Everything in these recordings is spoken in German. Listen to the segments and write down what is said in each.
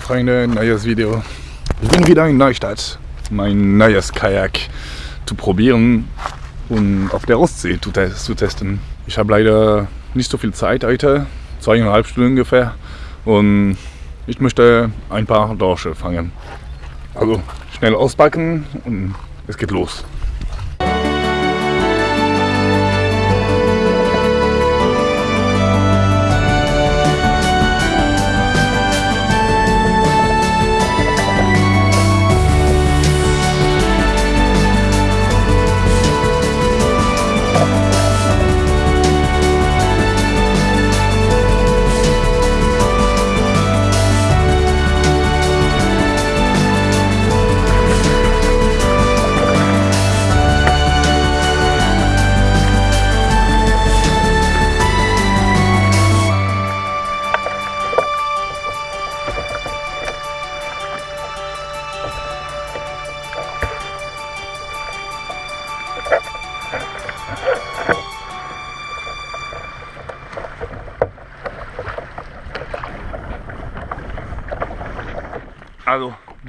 Umweltfreunde, neues Video. Ich bin wieder in Neustadt, mein neues Kajak zu probieren und auf der Ostsee zu, zu testen. Ich habe leider nicht so viel Zeit heute, zweieinhalb Stunden ungefähr und ich möchte ein paar Dorsche fangen. Also schnell auspacken und es geht los.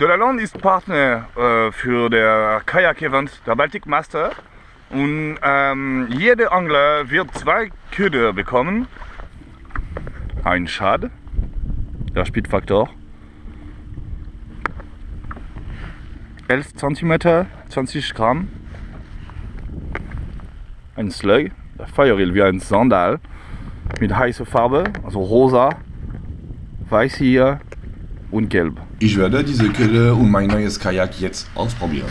De La Lande ist Partner äh, für der Kajak-Event der Baltic Master. Und ähm, jeder Angler wird zwei Köder bekommen. Ein Schad, der Speedfaktor, 11 cm, 20 Gramm, ein Slug, der Feuerrill wie ein Sandal. Mit heißer Farbe, also rosa, weiß hier und gelb. Ich werde diese Köder und mein neues Kajak jetzt ausprobieren.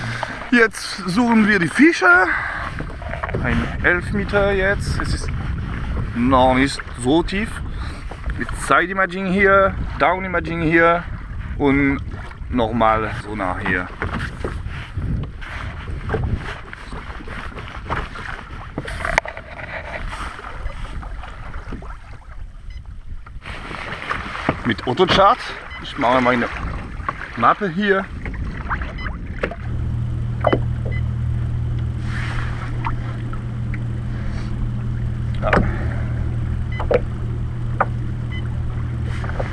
Jetzt suchen wir die Fische. Ein 11 Meter jetzt. Es ist noch nicht so tief. Mit Side Imaging hier, Down Imaging hier und nochmal so nach hier. Mit Autochart. Ich mache meine Mappe hier.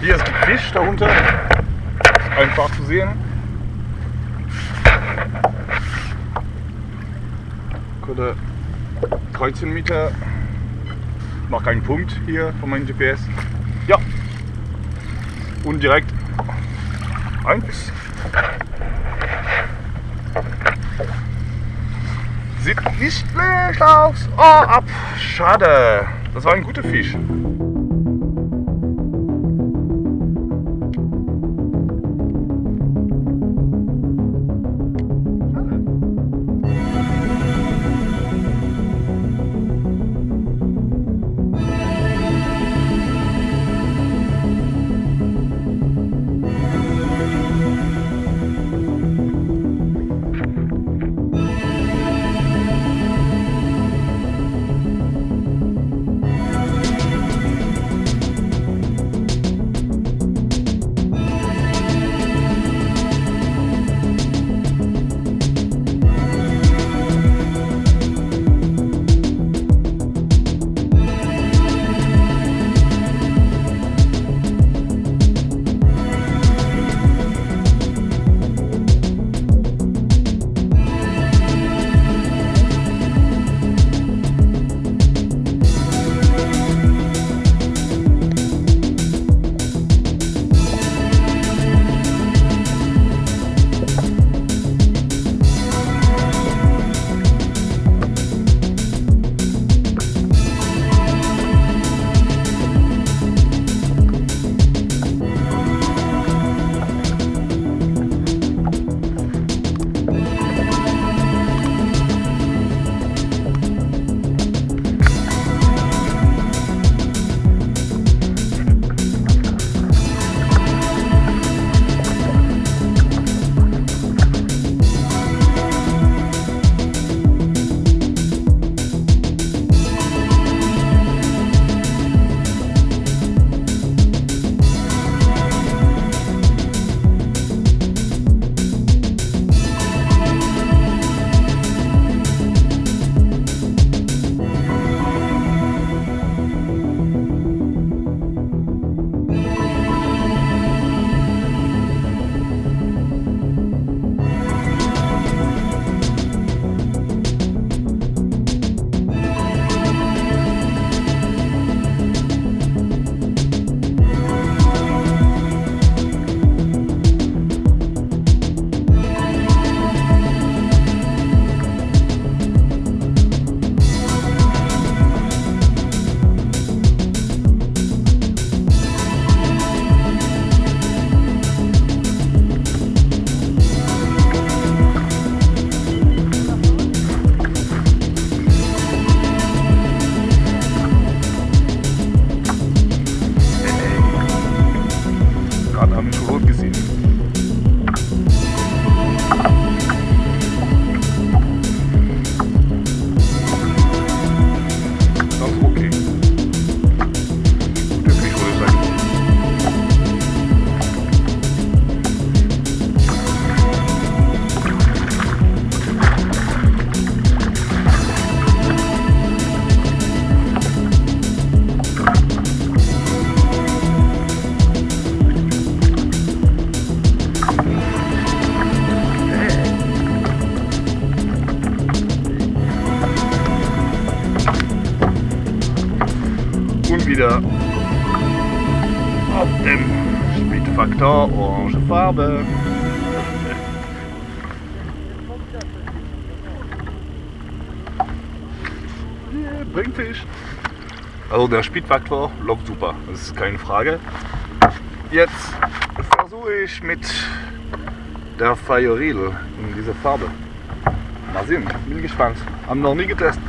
Hier ist Fisch darunter. Ist einfach zu sehen. Oder 13 Meter. Noch keinen Punkt hier von meinem GPS. Ja. Und direkt Eins. Sieht nicht schlecht aus. Oh, ab. Schade. Das war ein guter Fisch. Speedfaktor orange Farbe. Yeah, bringt Fisch. Also der Speedfaktor läuft super, das ist keine Frage. Jetzt versuche ich mit der Fajoril in dieser Farbe. Mal sehen, bin gespannt. Haben noch nie getestet.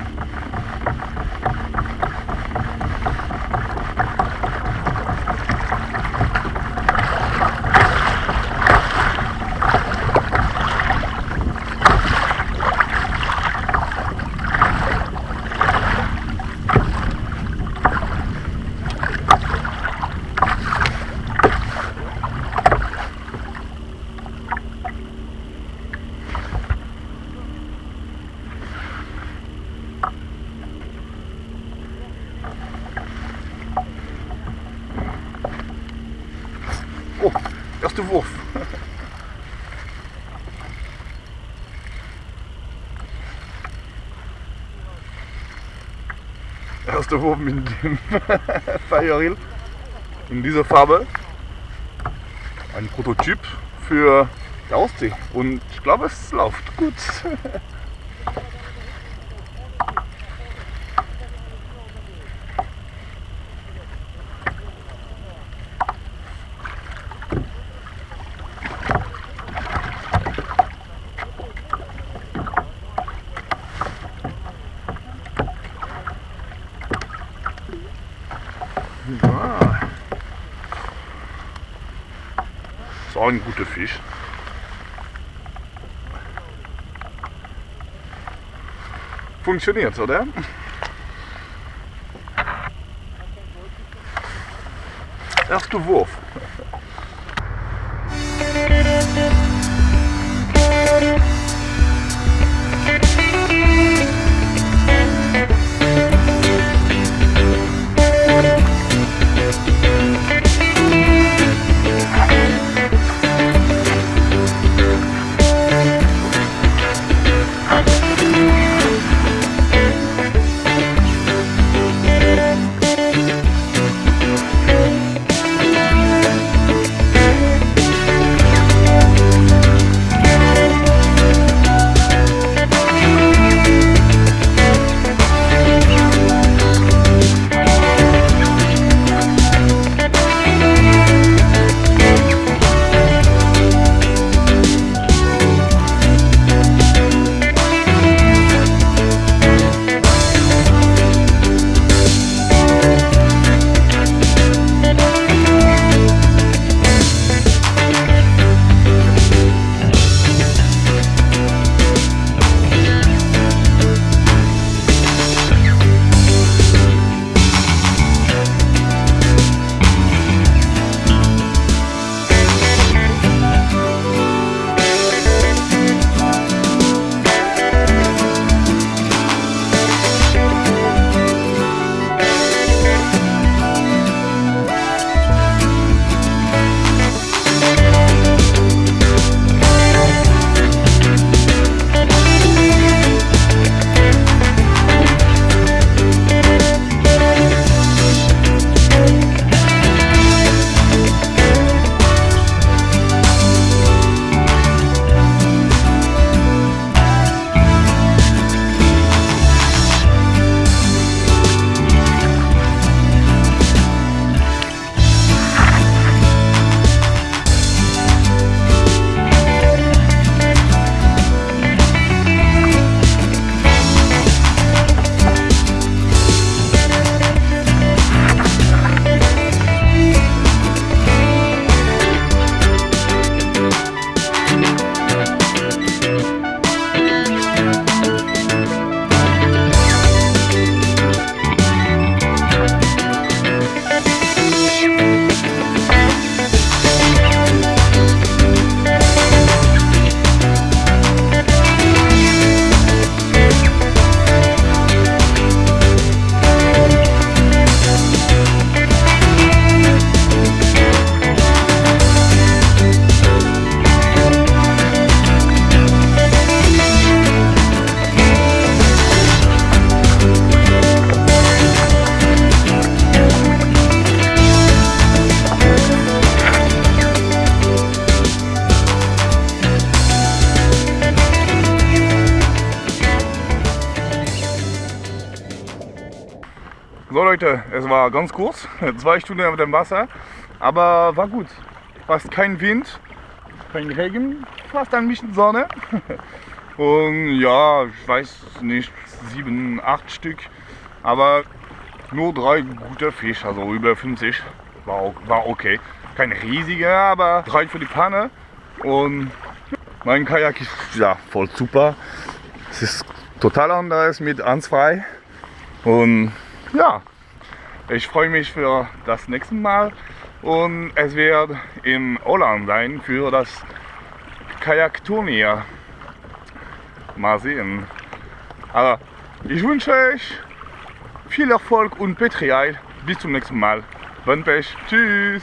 Oh, erste Wurf. Erster Wurf mit dem Fajoril in dieser Farbe. Ein Prototyp für die Ostsee. Und ich glaube, es läuft gut. Ja. Ist auch ein guter Fisch. Funktioniert, oder? Erster Wurf. Leute, es war ganz kurz, zwei Stunden auf dem Wasser, aber war gut. Fast kein Wind, kein Regen, fast ein bisschen Sonne. Und ja, ich weiß nicht, sieben, acht Stück, aber nur drei gute Fische, also über 50. War, war okay. Kein riesiger, aber drei für die Panne. Und mein Kajak ist ja voll super. Es ist total anders mit Ansfrei. Und ja, ich freue mich für das nächste Mal. Und es wird in Holland sein für das Kajakturnier. Mal sehen. Aber ich wünsche euch viel Erfolg und Petrial. Bis zum nächsten Mal. Bon Pech. Tschüss.